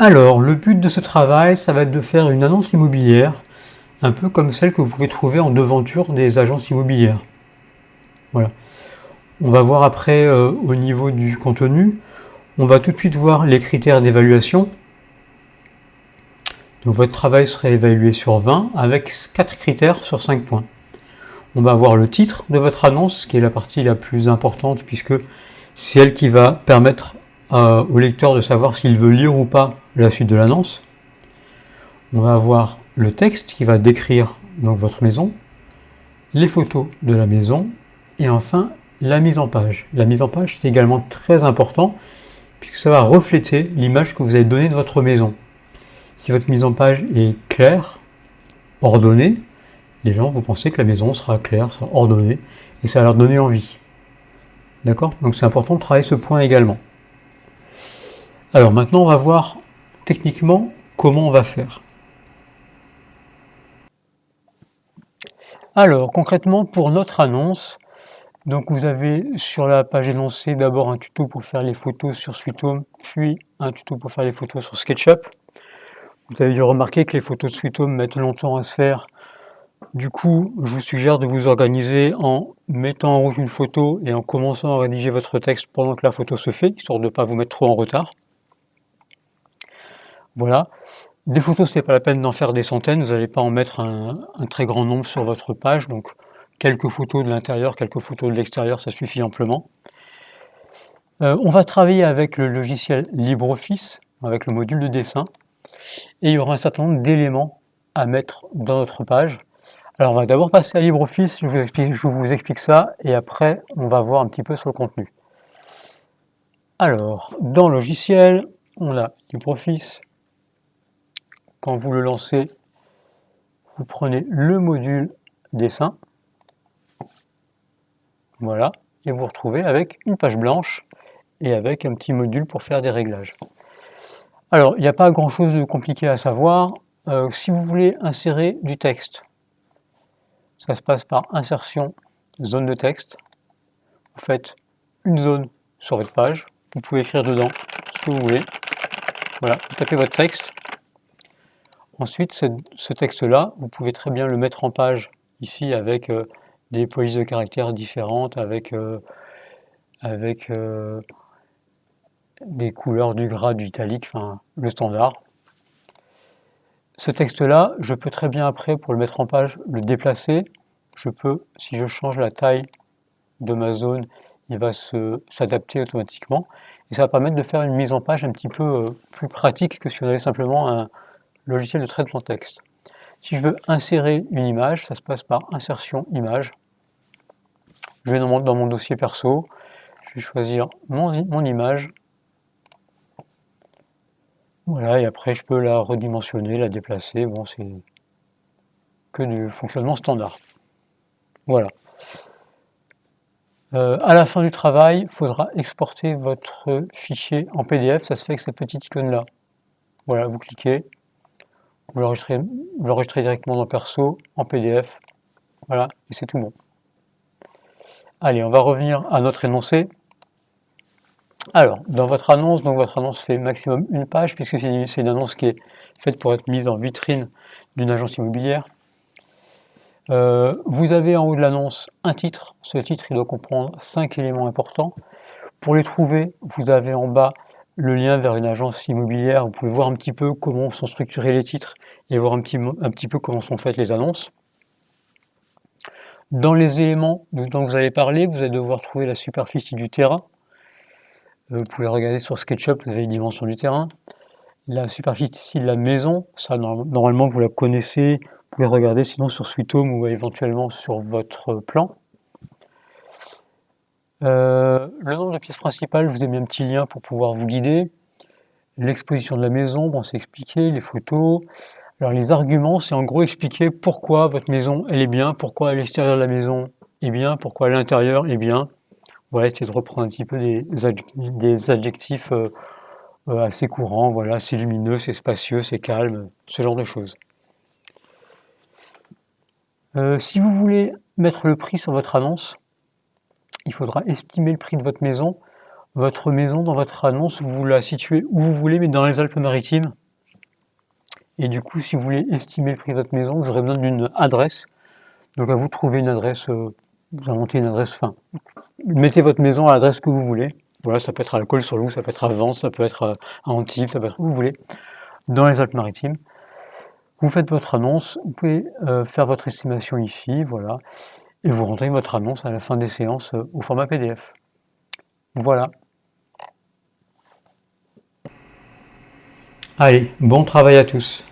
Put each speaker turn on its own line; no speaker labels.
Alors, le but de ce travail, ça va être de faire une annonce immobilière, un peu comme celle que vous pouvez trouver en devanture des agences immobilières. Voilà. On va voir après euh, au niveau du contenu. On va tout de suite voir les critères d'évaluation. Donc votre travail serait évalué sur 20 avec 4 critères sur 5 points. On va voir le titre de votre annonce, qui est la partie la plus importante puisque c'est elle qui va permettre euh, au lecteur de savoir s'il veut lire ou pas la suite de l'annonce. On va avoir le texte qui va décrire donc votre maison, les photos de la maison et enfin la mise en page. La mise en page c'est également très important puisque ça va refléter l'image que vous avez donnée de votre maison. Si votre mise en page est claire, ordonnée, les gens vont penser que la maison sera claire, sera ordonnée et ça va leur donner envie. D'accord? Donc c'est important de travailler ce point également. Alors maintenant on va voir techniquement comment on va faire. Alors concrètement pour notre annonce, donc vous avez sur la page énoncée d'abord un tuto pour faire les photos sur Sweet Home, puis un tuto pour faire les photos sur SketchUp. Vous avez dû remarquer que les photos de Sweet Home mettent longtemps à se faire. Du coup, je vous suggère de vous organiser en mettant en route une photo et en commençant à rédiger votre texte pendant que la photo se fait, histoire de ne pas vous mettre trop en retard. Voilà. Des photos, ce n'est pas la peine d'en faire des centaines, vous n'allez pas en mettre un, très grand nombre sur votre page, donc quelques photos de l'intérieur, quelques photos de l'extérieur, ça suffit amplement. Euh, on va travailler avec le logiciel LibreOffice, avec le module de dessin, et il y aura un certain nombre d'éléments à mettre dans notre page. Alors on va d'abord passer à LibreOffice, je vous explique ça, et après on va voir un petit peu sur le contenu. Alors, dans le logiciel, on a LibreOffice. Quand vous le lancez, vous prenez le module dessin, voilà, et vous, vous retrouvez avec une page blanche et avec un petit module pour faire des réglages. Alors, il n'y a pas grand chose de compliqué à savoir. Euh, si vous voulez insérer du texte, ça se passe par insertion, zone de texte. Vous faites une zone sur votre page. Vous pouvez écrire dedans ce que vous voulez. Voilà, vous tapez votre texte. Ensuite, ce texte-là, vous pouvez très bien le mettre en page ici avec euh, des polices de caractères différentes avec, euh, avec euh, des couleurs du gras, du italique, enfin le standard. Ce texte-là, je peux très bien après, pour le mettre en page, le déplacer. Je peux, si je change la taille de ma zone, il va s'adapter automatiquement. Et ça va permettre de faire une mise en page un petit peu plus pratique que si on avait simplement un logiciel de traitement texte. Si je veux insérer une image, ça se passe par insertion image. Je vais dans mon, dossier perso, je vais choisir mon, mon image. Voilà, et après je peux la redimensionner, la déplacer. Bon, c'est que du fonctionnement standard. Voilà. Euh, à la fin du travail, il faudra exporter votre fichier en PDF. Ça se fait avec cette petite icône-là. Voilà, vous cliquez, vous l'enregistrez directement dans Perso, en PDF. Voilà, et c'est tout bon. Allez, on va revenir à notre énoncé. Alors, dans votre annonce, donc votre annonce fait maximum une page, puisque c'est une annonce qui est faite pour être mise en vitrine d'une agence immobilière. Euh, vous avez en haut de l'annonce un titre. Ce titre, il doit comprendre cinq éléments importants. Pour les trouver, vous avez en bas le lien vers une agence immobilière. Vous pouvez voir un petit peu comment sont structurés les titres et voir un petit, peu comment sont faites les annonces. Dans les éléments dont vous allez parler, vous allez devoir trouver la superficie du terrain. Euh, vous pouvez regarder sur SketchUp, vous avez les dimensions du terrain. La superficie de la maison, ça normalement vous la connaissez. Vous pouvez regarder sinon sur Sweet Home ou éventuellement sur votre plan. Euh, le nombre de pièces principales, je vous ai mis un petit lien pour pouvoir vous guider. L'exposition de la maison, bon, c'est expliqué, les photos. Alors les arguments, c'est en gros expliquer pourquoi votre maison elle est bien, pourquoi à l'extérieur de la maison est bien, pourquoi à l'intérieur est bien. Voilà, essayer de reprendre un petit peu des, adjectifs euh, euh, assez courants. Voilà, c'est lumineux, c'est spacieux, c'est calme, ce genre de choses. Si vous voulez mettre le prix sur votre annonce, il faudra estimer le prix de votre maison votre maison dans votre annonce, vous la situez où vous voulez, mais dans les Alpes-Maritimes. Et du coup, si vous voulez estimer le prix de votre maison, vous aurez besoin d'une adresse. Donc à vous de trouver une adresse, euh, vous inventez une adresse, fin. mettez votre maison à l'adresse que vous voulez. Voilà, ça peut être à la sur loup ça peut être à Vence, ça peut être à Antibes, ça peut être où vous voulez, dans les Alpes-Maritimes. Vous faites votre annonce, vous pouvez euh, faire votre estimation ici, voilà, et vous rentrez votre annonce à la fin des séances euh, au format PDF. Voilà. Allez, bon travail à tous